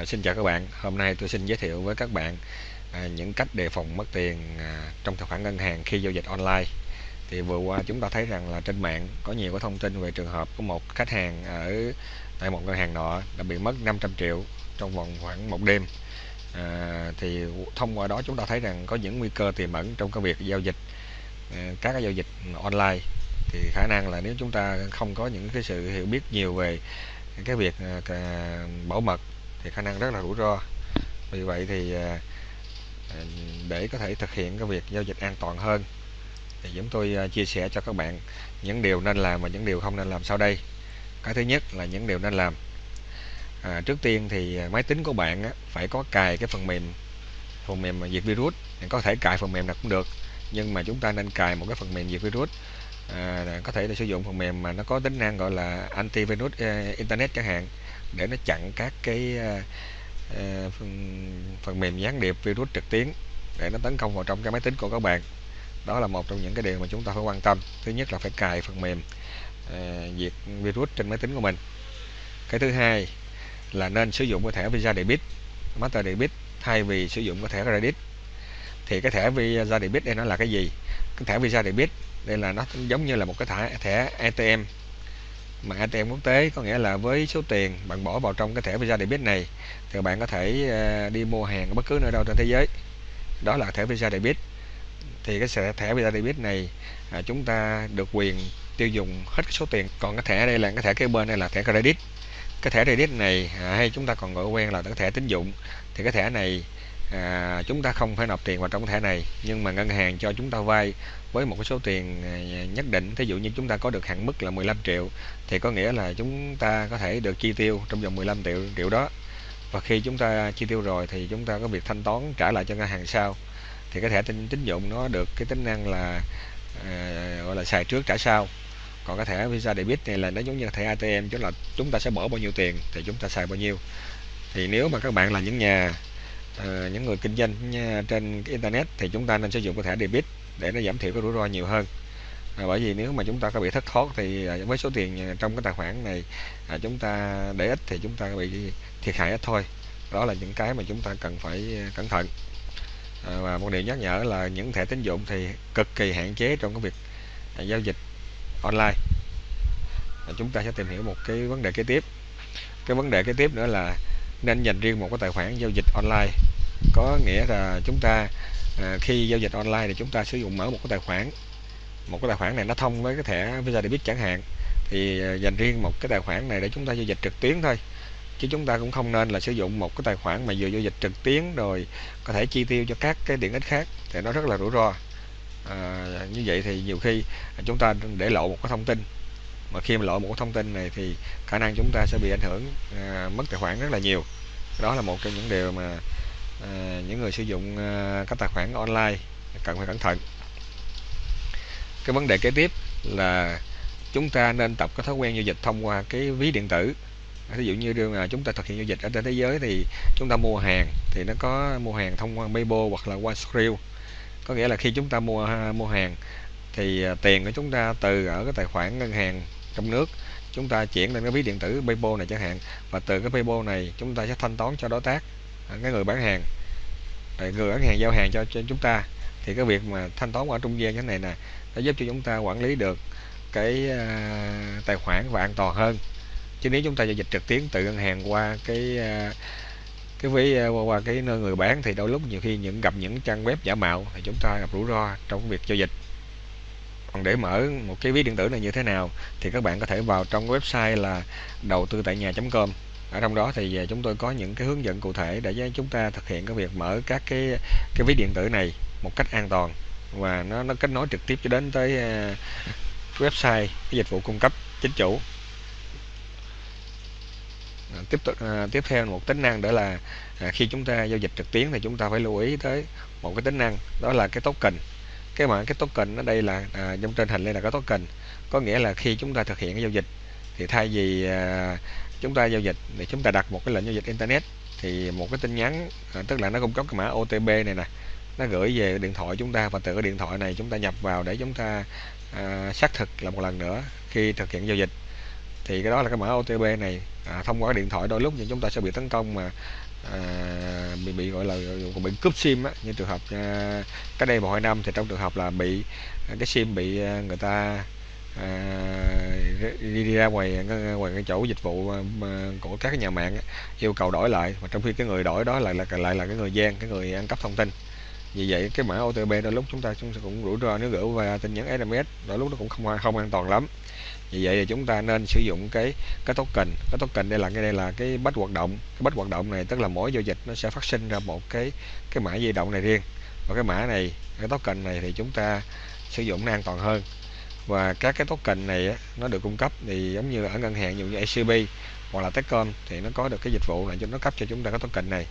À, xin chào các bạn, hôm nay tôi xin giới thiệu với các bạn à, những cách đề phòng mất tiền à, trong tài khoản ngân hàng khi giao dịch online. Thì vừa qua chúng ta thấy rằng là trên mạng có nhiều cái thông tin về trường hợp của một khách hàng ở tại một ngân hàng nọ đã bị mất 500 triệu trong vòng khoảng một đêm. À, thì thông qua đó chúng ta thấy rằng có những nguy cơ tiềm ẩn trong cái việc giao dịch à, các cái giao dịch online thì khả năng là nếu chúng ta không có những cái sự hiểu biết nhiều về cái việc à, bảo mật thì khả năng rất là rủi ro. Vì vậy thì à, à, để có thể thực hiện cái việc giao dịch an toàn hơn thì chúng tôi à, chia sẻ cho các bạn những điều nên làm và những điều không nên làm sau đây. Cái thứ nhất là những điều nên làm. À, trước tiên thì máy tính của bạn á, phải có cài cái phần mềm phần mềm diệt virus. Có thể cài phần mềm nào cũng được nhưng mà chúng ta nên cài một cái phần mềm diệt virus. À, có thể là sử dụng phần mềm mà nó có tính năng gọi là antivirus virus internet chẳng hạn để nó chặn các cái uh, phần, phần mềm gián điệp virus trực tuyến để nó tấn công vào trong cái máy tính của các bạn. Đó là một trong những cái điều mà chúng ta phải quan tâm. Thứ nhất là phải cài phần mềm uh, diệt virus trên máy tính của mình. Cái thứ hai là nên sử dụng cái thẻ Visa Debit Master Debit thay vì sử dụng cái thẻ credit. Thì cái thẻ Visa Debit đây nó là cái gì? Cái thẻ Visa Debit đây là nó giống như là một cái thẻ thẻ ATM mà ATM quốc tế có nghĩa là với số tiền bạn bỏ vào trong cái thẻ Visa Debit này thì bạn có thể ờ, đi mua hàng ở bất cứ nơi đâu trên thế giới. Đó là thẻ Visa Debit. Thì cái thẻ Visa Debit này à, chúng ta được quyền tiêu dùng hết cái số tiền. Còn cái thẻ đây là cái thẻ kế bên này là thẻ credit. Cái thẻ credit này à, hay chúng ta còn gọi quen là cái thẻ tín dụng. Thì cái thẻ này à, chúng ta không phải nộp tiền vào trong thẻ này nhưng mà ngân hàng cho chúng ta vay với một cái số tiền à, nhất định. Thí dụ như chúng ta có được hạn mức là 15 triệu thì có nghĩa là chúng ta có thể được chi tiêu trong vòng 15 triệu triệu đó. Và khi chúng ta chi tiêu rồi thì chúng ta có việc thanh toán trả lại cho ngân hàng sau. Thì cái thẻ tín tín dụng nó được cái tính năng là à, gọi là xài trước trả sau. Còn cái thẻ Visa Debit này là nó giống như thẻ ATM chứ là chúng ta sẽ bỏ bao nhiêu tiền thì chúng ta xài bao nhiêu. Thì nếu mà các bạn là những nhà à, những người kinh doanh trên internet thì chúng ta nên sử dụng cái thẻ debit để nó giảm thiểu cái rủi ro nhiều hơn. À, bởi vì nếu mà chúng ta có bị thất thoát thì à, với số tiền trong cái tài khoản này à, chúng ta để ít thì chúng ta bị thiệt hại ít thôi. Đó là những cái mà chúng ta cần phải cẩn thận. À, và một điều nhắc nhở là những thẻ tín dụng thì cực kỳ hạn chế trong cái việc à, giao dịch online. À, chúng ta sẽ tìm hiểu một cái vấn đề kế tiếp. Cái vấn đề kế tiếp nữa là nên dành riêng một cái tài khoản giao dịch online có nghĩa là chúng ta à, khi giao dịch online thì chúng ta sử dụng mở một cái tài khoản. Một cái tài khoản này nó thông với cái thẻ Visa Debit chẳng hạn. Thì à, dành riêng một cái tài khoản này để chúng ta giao dịch trực tuyến thôi. Chứ chúng ta cũng không nên là sử dụng một cái tài khoản mà vừa giao dịch trực tuyến rồi có thể chi tiêu cho các cái tiện ích khác. Thì nó rất là rủi ro. À, như vậy thì nhiều khi chúng ta để lộ một cái thông tin. Mà khi mà lộ một cái thông tin này thì khả năng chúng ta sẽ bị ảnh hưởng à, mất tài khoản rất là nhiều. Đó là một trong những điều mà à, những người sử dụng à, các tài khoản online cần phải cẩn thận. Cái vấn đề kế tiếp là chúng ta nên tập cái thói quen giao dịch thông qua cái ví điện tử. Ví dụ như chúng ta thực hiện giao dịch ở trên thế giới thì chúng ta mua hàng thì nó có mua hàng thông qua Weibo hoặc là qua Skrill có nghĩa là khi chúng ta mua mua hàng thì ờ, tiền của chúng ta từ ở cái tài khoản ngân hàng trong nước chúng ta chuyển lên cái ví điện tử PayPal này chẳng hạn và từ cái PayPal này chúng ta sẽ thanh toán cho đối tác. À, cái người bán hàng. Người bán hàng giao hàng cho, cho chúng ta thì cái việc mà thanh toán ở trung gian cái này nè nó giúp cho chúng ta quản lý được cái uh, tài khoản và an toàn hơn. Chứ nếu chúng ta giao dịch trực tuyến từ ngân hàng qua cái uh, cái ví qua, qua cái nơi người bán thì đôi lúc nhiều khi những gặp những trang web giả mạo thì chúng ta gặp rủi ro trong việc giao dịch. Còn để mở một cái ví điện tử này như thế nào thì các bạn có thể vào trong website là đầu tư tại nhà.com ở trong đó thì à, chúng tôi có những cái hướng dẫn cụ thể để chúng ta thực hiện cái việc mở các cái cái ví điện tử này một cách an toàn và nó nó kết nối trực tiếp cho đến tới à, website cái dịch vụ cung cấp chính chủ. À, tiếp tục à, tiếp theo một tính năng đó là à, khi chúng ta giao dịch trực tuyến thì chúng ta phải lưu ý tới một cái tính năng đó là cái token. Cái mà cái token ở đây là à, trong trên hình đây là cái token. Có nghĩa là khi chúng ta thực hiện cái giao dịch thì thay vì à, chúng ta giao dịch để chúng ta đặt một cái lệnh giao dịch internet. Thì một cái tin nhắn à, tức là nó cung cấp cái mã OTP này nè nó gửi về điện thoại chúng ta và từ cái điện thoại này chúng ta nhập vào để chúng ta à, xác thực là một lần nữa khi thực hiện giao dịch. Thì cái đó là cái mã OTP này à, thông qua cái điện thoại đôi lúc thì chúng ta sẽ bị tấn công mà à, bị bị gọi là bị cướp sim á. Như trường hợp à, cách đây một hai năm thì trong trường hợp là bị à, cái sim bị à, người ta à, đi, đi ra ngoài ngoài cái chỗ dịch vụ của các cái nhà mạng yêu cầu đổi lại mà trong khi cái người đổi đó lại là lại là cái người gian cái người ăn cắp thông tin. Vì vậy cái mã OTP đôi lúc chúng ta chúng ta cũng rủi ro nếu gửi qua tin nhắn SMS đôi lúc nó cũng không không an toàn lắm. Vì vậy thì chúng ta nên sử dụng cái cái token cái token đây là cái đây là cái bách hoạt động cái bách hoạt động này tức là mỗi giao dịch nó sẽ phát sinh ra một cái cái mã di động này riêng. Và cái mã này cái token này thì chúng ta sử dụng nó an toàn hơn và các cái token này nó được cung cấp thì giống như ở ngân hàng, ví dụ như ACB hoặc là Techcom thì nó có được cái dịch vụ là cho, nó cấp cho chúng ta cái token này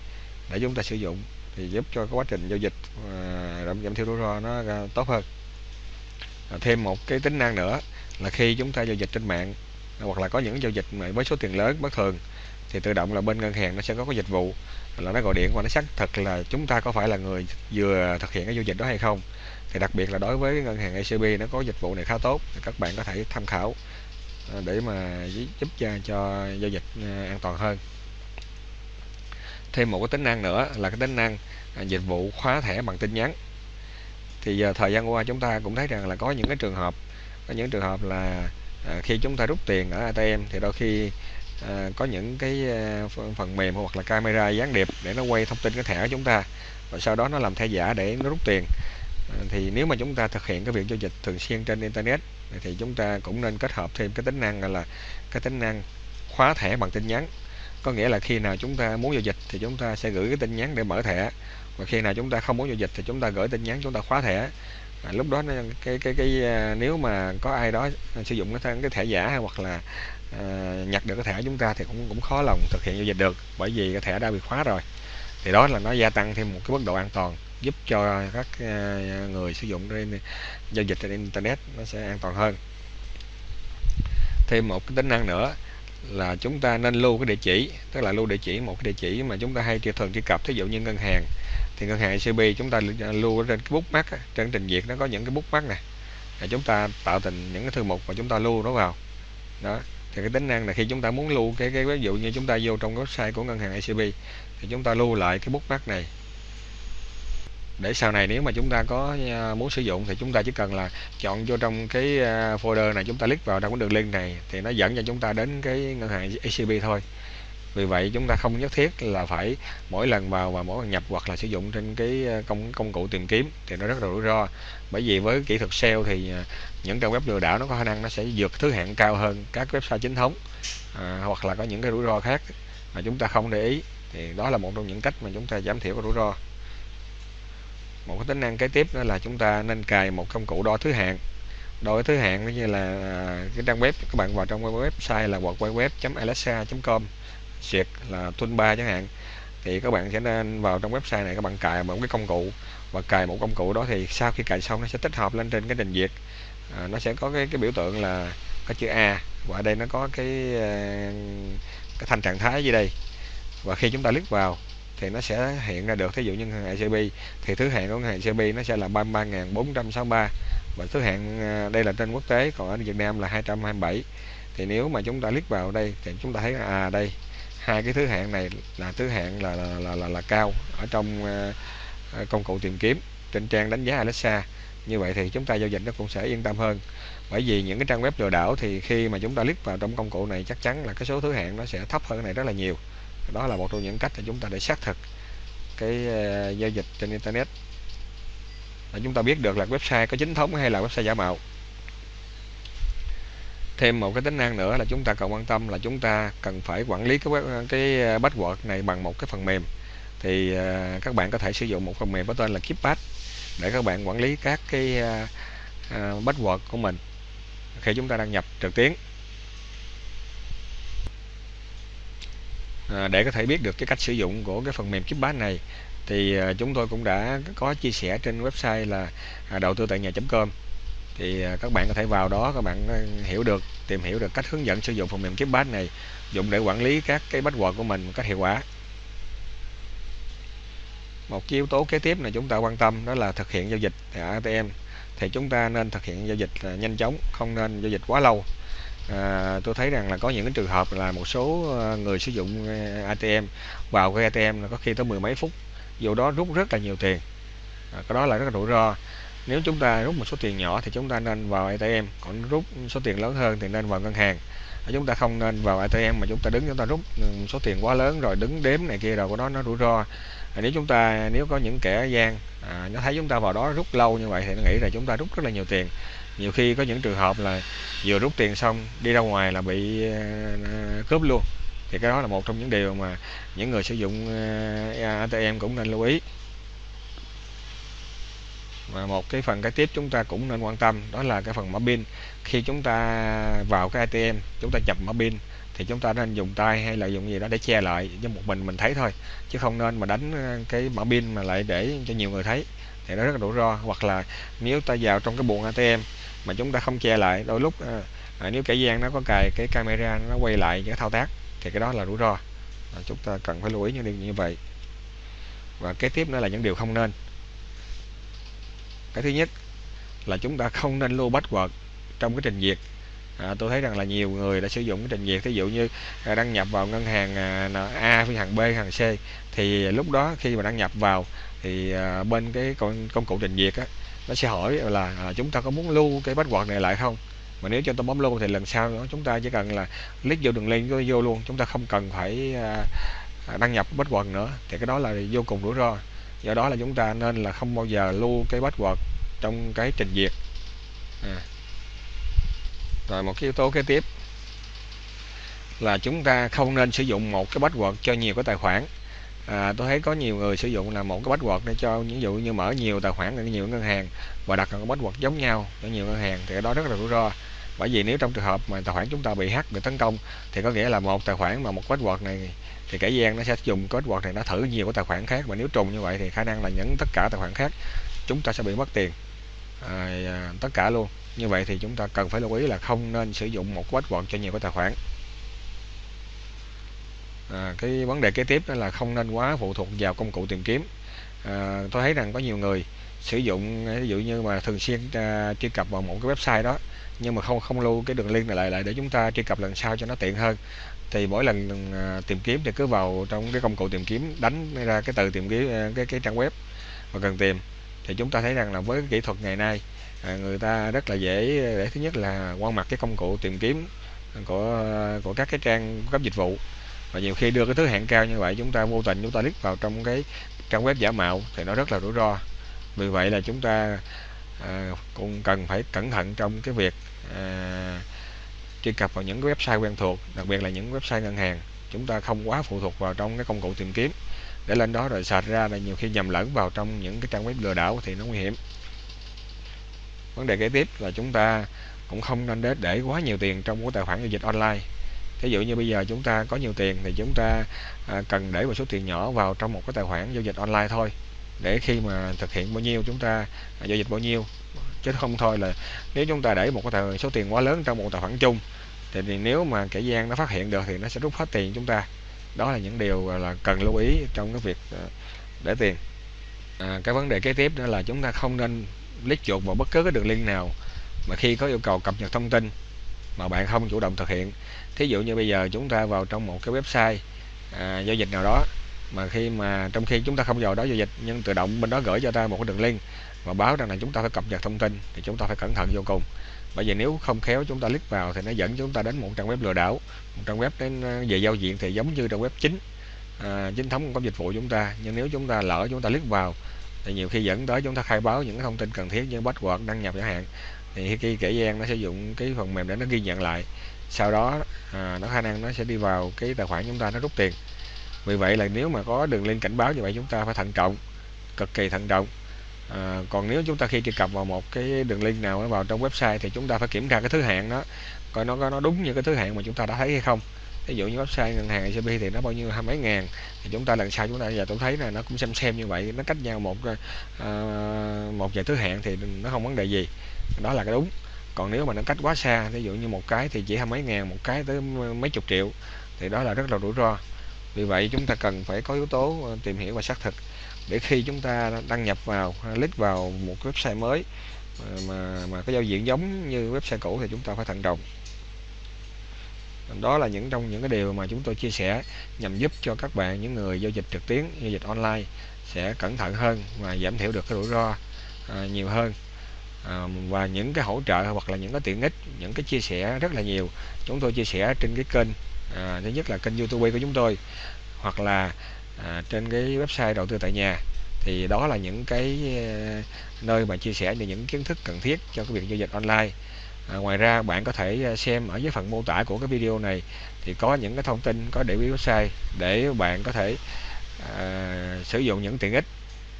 để chúng ta sử dụng thì giúp cho cái quá trình giao dịch à, giảm giảm thiểu rủi ro nó tốt hơn. À, thêm một cái tính năng nữa là khi chúng ta giao dịch trên mạng hoặc là có những giao dịch mà với số tiền lớn, bất thường thì tự động là bên ngân hàng nó sẽ có cái dịch vụ là nó gọi điện và nó xác thực là chúng ta có phải là người vừa thực hiện cái giao dịch đó hay không thì đặc biệt là đối với ngân hàng ACB nó có dịch vụ này khá tốt thì các bạn có thể tham khảo à, để mà giúp cho, cho giao dịch à, an toàn hơn. Thêm một cái tính năng nữa là cái tính năng à, dịch vụ khóa thẻ bằng tin nhắn. Thì giờ thời gian qua chúng ta cũng thấy rằng là có những cái trường hợp có những trường hợp là khi chúng ta rút tiền ở ATM thì đôi khi à, có những cái phần mềm hoặc là camera gián điệp để nó quay thông tin cái thẻ của chúng ta và sau đó nó làm thẻ giả để nó rút tiền thì nếu mà chúng ta thực hiện cái việc giao dịch thường xuyên trên internet thì chúng ta cũng nên kết hợp thêm cái tính năng là cái tính năng khóa thẻ bằng tin nhắn. Có nghĩa là khi nào chúng ta muốn giao dịch thì chúng ta sẽ gửi cái tin nhắn để mở thẻ. Và khi nào chúng ta không muốn giao dịch thì chúng ta gửi tin nhắn chúng ta khóa thẻ. À, lúc đó cái cái cái à, nếu mà có ai đó sử dụng cái, cái thẻ giả hay hoặc là à, nhặt được cái thẻ chúng ta thì cũng cũng khó lòng thực hiện giao dịch được bởi vì cái thẻ đã bị khóa rồi thì đó là nó gia tăng thêm một cái mức độ an toàn, giúp cho các ờ, người sử dụng trên giao dịch trên internet nó sẽ an toàn hơn. Thêm một cái tính năng nữa là chúng ta nên lưu cái địa chỉ, tức là lưu địa chỉ, một cái địa chỉ mà chúng ta hay thường truy cập. Thí dụ như ngân hàng, thì ngân hàng icb chúng ta lưu trên cái bookmark trên trình duyệt nó có những cái bookmark này để chúng ta tạo thành những cái thư mục và chúng ta lưu nó vào. Đó, thì cái tính năng là khi chúng ta muốn lưu cái cái ví dụ như chúng ta vô trong website của ngân hàng icb thì chúng ta lưu lại cái bút bookmark này. Để sau này nếu mà chúng ta có à, muốn sử dụng thì chúng ta chỉ cần là chọn vô trong cái à, folder này chúng ta click vào trong cái đường link này thì nó dẫn cho chúng ta đến cái ngân hàng acb thôi. Vì vậy chúng ta không nhất thiết là phải mỗi lần vào và mỗi lần nhập hoặc là sử dụng trên cái à, công công cụ tìm kiếm thì nó rất là rủi ro. Bởi vì với kỹ thuật SEO thì những trang web lừa đảo nó có khả năng nó sẽ vượt thứ hạng cao hơn các website chính thống à, hoặc là có những cái rủi ro khác mà chúng ta không để ý thì đó là một trong những cách mà chúng ta giảm thiểu rủi ro. Một cái tính năng kế tiếp đó là chúng ta nên cài một công cụ đo thứ hạng. Đo thứ hạng như là à, cái trang web các bạn vào trong website là www.alexa.com duyệt là toolbar chẳng hạn. Thì các bạn sẽ nên vào trong website này các bạn cài một cái công cụ và cài một công cụ đó thì sau khi cài xong nó sẽ tích hợp lên trên cái trình duyệt. À, nó sẽ có cái cái biểu tượng là có chữ A và ở đây nó có cái à, cái thanh trạng thái dưới đây và khi chúng ta click vào thì nó sẽ hiện ra được. Thí dụ như ngân hàng ICB thì thứ hạng của ngân hàng ICB nó sẽ là 33.463 và thứ hạng à, đây là trên quốc tế còn ở Việt Nam là 227 thì nếu mà chúng ta click vào đây thì chúng ta thấy à đây hai cái thứ hạng này là thứ hạng là là, là, là, là cao ở trong uh, công cụ tìm kiếm trên trang đánh giá Alexa. Như vậy thì chúng ta giao dịch nó cũng sẽ yên tâm hơn. Bởi vì những cái trang web lừa đảo thì khi mà chúng ta click vào trong công cụ này chắc chắn là cái số thứ hạng nó sẽ thấp hơn cái này rất là nhiều đó là một trong những cách để chúng ta để xác thực cái ờ, giao dịch trên internet. Để chúng ta biết được là website có chính thống hay là website giả mạo. Thêm một cái tính năng nữa là chúng ta cần quan tâm là chúng ta cần phải quản lý cái ờ, cái password này bằng một cái phần mềm. Thì ờ, các bạn có thể sử dụng một phần mềm có tên là KeepPass để các bạn quản lý các cái password của mình khi chúng ta đăng nhập trực tuyến. À, để có thể biết được cái cách sử dụng của cái phần mềm KeepPass này thì à, chúng tôi cũng đã có chia sẻ trên website là à, đầu tư tại nhà.com thì à, các bạn có thể vào đó các bạn à, hiểu được tìm hiểu được cách hướng dẫn sử dụng phần mềm KeepPass này dùng để quản lý các cái password của mình một cách hiệu quả. Một cái yếu tố kế tiếp là chúng ta quan tâm đó là thực hiện giao dịch tại ATM thì chúng ta nên thực hiện giao dịch nhanh chóng không nên giao dịch quá lâu à, tôi thấy rằng là có những cái trường hợp là một số ờ, người sử dụng ờ, ATM vào cái ATM là có khi tới mười mấy phút dù đó rút rất là nhiều tiền. À, cái đó là rất là rủi ro. Nếu chúng ta rút một số tiền nhỏ thì chúng ta nên vào ATM còn rút số tiền lớn hơn thì nên vào ngân hàng. Chúng ta không nên vào ATM mà chúng ta đứng chúng ta rút ừ, số tiền quá lớn rồi đứng đếm này kia rồi của nó nó rủi ro. À, nếu chúng ta nếu có những kẻ gian à, nó thấy chúng ta vào đó rút lâu như vậy thì nó nghĩ là chúng ta rút rất là nhiều tiền nhiều khi có những trường hợp là vừa rút tiền xong đi ra ngoài là bị ờ, cướp luôn. Thì cái đó là một trong những điều mà những người sử dụng ờ, e-, ATM cũng nên lưu ý. Và một cái phần cái tiếp chúng ta cũng nên quan tâm đó là cái phần mở pin. Khi chúng ta vào cái ATM chúng ta nhập mở pin thì chúng ta nên dùng tay hay là dùng gì đó để che lại cho một mình mình thấy thôi, chứ không nên mà đánh ờ, cái mở pin mà lại để cho nhiều người thấy. Thì nó rất là rủi ro. Hoặc là nếu ta vào trong cái buồng ATM mà chúng ta không che lại. Đôi lúc à, nếu kẻ gian nó có cài cái camera nó quay lại những thao tác thì cái đó là rủi ro. À, chúng ta cần phải lưu ý những điều như vậy. Và kế tiếp nữa là những điều không nên. Cái thứ nhất là chúng ta không nên lưu password trong cái trình duyệt. À, tôi thấy rằng là nhiều người đã sử dụng cái trình duyệt ví dụ như à, đăng nhập vào ngân hàng à, A với hàng B hàng C thì lúc đó khi mà đăng nhập vào thì à, bên cái công, công cụ trình duyệt á nó sẽ hỏi là à, chúng ta có muốn lưu cái password này lại không? Mà nếu cho tôi bấm lưu thì lần sau đó chúng ta chỉ cần là click vô đường link vô luôn chúng ta không cần phải à, à đăng nhập password nữa. Thì cái đó là vô cùng rủi ro. Do đó là chúng ta nên là không bao giờ lưu cái password trong cái trình duyệt. À. rồi một cái yếu tố kế tiếp là chúng ta không nên sử dụng một cái password cho nhiều cái tài khoản à, tôi thấy có nhiều người sử dụng là một cái password để cho ví dụ như mở nhiều tài khoản ở nhiều ngân hàng và đặt một cái password giống nhau ở nhiều ngân hàng thì đó rất là rủi ro. Bởi vì nếu trong trường hợp mà tài khoản chúng ta bị hack bị tấn công thì có nghĩa là một tài khoản mà một password này thì kẻ gian nó sẽ dùng password này nó thử nhiều cái tài khoản khác và nếu trùng như vậy thì khả năng là những tất cả tài khoản khác chúng ta sẽ bị mất tiền. À, à tất cả luôn. Như vậy thì chúng ta cần phải lưu ý là không nên sử dụng một password cho nhiều cái tài khoản à, cái vấn đề kế tiếp đó là không nên quá phụ thuộc vào công cụ tìm kiếm. À, tôi thấy rằng có nhiều người sử dụng ví dụ như mà thường xuyên à, truy cập vào một cái website đó nhưng mà không không lưu cái đường link này lại lại để chúng ta truy cập lần sau cho nó tiện hơn. Thì mỗi lần à, tìm kiếm thì cứ vào trong cái công cụ tìm kiếm đánh ra cái từ tìm kiếm à, cái cái trang web mà cần tìm. Thì chúng ta thấy rằng là với cái kỹ thuật ngày nay à, người ta rất là dễ để thứ nhất là quan mặt cái công cụ tìm kiếm của của các cái trang cấp dịch vụ và nhiều khi đưa cái thứ hạng cao như vậy chúng ta vô tình chúng ta click vào trong cái trang web giả mạo thì nó rất là rủi ro. Vì vậy là chúng ta à, cũng cần phải cẩn thận trong cái việc à, truy cập vào những cái website quen thuộc đặc biệt là những website ngân hàng. Chúng ta không quá phụ thuộc vào trong cái công cụ tìm kiếm. Để lên đó rồi sạch ra là nhiều khi nhầm lẫn vào trong những cái trang web lừa đảo thì nó nguy hiểm. Vấn đề kế tiếp là chúng ta cũng không nên để, để quá nhiều tiền trong cái tài khoản giao dịch online ví dụ như bây giờ chúng ta có nhiều tiền thì chúng ta à, cần để một số tiền nhỏ vào trong một cái tài khoản giao dịch online thôi. Để khi mà thực hiện bao nhiêu chúng ta à, giao dịch bao nhiêu. Chứ không thôi là nếu chúng ta để một cái tài, số tiền quá lớn trong một tài khoản chung thì, thì nếu mà kẻ gian nó phát hiện được thì nó sẽ rút hết tiền chúng ta. Đó là những điều là cần lưu ý trong cái việc à, để tiền. À, cái vấn đề kế tiếp đó là chúng ta không nên click chuột vào bất cứ cái đường link nào mà khi có yêu cầu cập nhật thông tin mà bạn không chủ động thực hiện. Thí dụ như bây giờ chúng ta vào trong một cái website à, giao dịch nào đó mà khi mà trong khi chúng ta không vào đó giao dịch nhưng tự động bên đó gửi cho ta một cái đường link và báo rằng là chúng ta phải cập nhật thông tin thì chúng ta phải cẩn thận vô cùng. Bởi vì nếu không khéo chúng ta click vào thì nó dẫn chúng ta đến một trang web lừa đảo một trang web đến à, về giao diện thì giống như trang web chính à, chính thống của dịch vụ chúng ta. Nhưng nếu chúng ta lỡ chúng ta click vào thì nhiều khi dẫn tới chúng ta khai báo những thông tin cần thiết như password đăng nhập chẳng hạn thì khi kẻ gian nó sử dụng cái phần mềm để nó ghi nhận lại sau đó à, nó khả năng nó sẽ đi vào cái tài khoản chúng ta nó rút tiền. Vì vậy là nếu mà có đường link cảnh báo như vậy chúng ta phải thận trọng cực kỳ thận trọng. À, còn nếu chúng ta khi truy cập vào một cái đường link nào vào trong website thì chúng ta phải kiểm tra cái thứ hạng đó coi nó có nó đúng như cái thứ hạng mà chúng ta đã thấy hay không. Ví dụ như website ngân hàng ICB thì nó bao nhiêu hai mấy ngàn thì chúng ta lần sau chúng ta giờ tôi thấy là nó cũng xem xem như vậy nó cách nhau một uh, một vài thứ hạng thì nó không vấn đề gì đó là cái đúng. Còn nếu mà nó cách quá xa ví dụ như một cái thì chỉ hai mấy ngàn một cái tới mấy chục triệu thì đó là rất là rủi ro. Vì vậy chúng ta cần phải có yếu tố ờ, tìm hiểu và xác thực để khi chúng ta đăng nhập vào click vào một website mới ờ, mà mà có giao diện giống như website cũ thì chúng ta phải thận trọng. Đó là những trong những cái điều mà chúng tôi chia sẻ nhằm giúp cho các bạn những người giao dịch trực tuyến giao dịch online sẽ cẩn thận hơn và giảm thiểu được cái rủi ro à, nhiều hơn à, và những cái hỗ trợ hoặc là những cái tiện ích những cái chia sẻ rất là nhiều. Chúng tôi chia sẻ trên cái kênh à, thứ nhất là kênh youtube của chúng tôi hoặc là à, trên cái website đầu tư tại nhà. Thì đó là những cái à, nơi mà chia sẻ những kiến thức cần thiết cho cái việc giao dịch online. À, ngoài ra bạn có thể à, xem ở dưới phần mô tả của cái video này thì có những cái thông tin có để website để bạn có thể à, sử dụng những tiện ích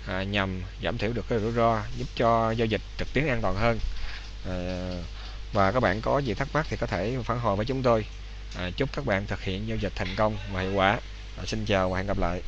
à, nhằm giảm thiểu được cái rủi ro giúp cho giao dịch trực tuyến an toàn hơn. À, và các bạn có gì thắc mắc thì có thể phản hồi với chúng tôi. À, chúc các bạn thực hiện giao dịch thành công và hiệu quả. À, xin chào và hẹn gặp lại.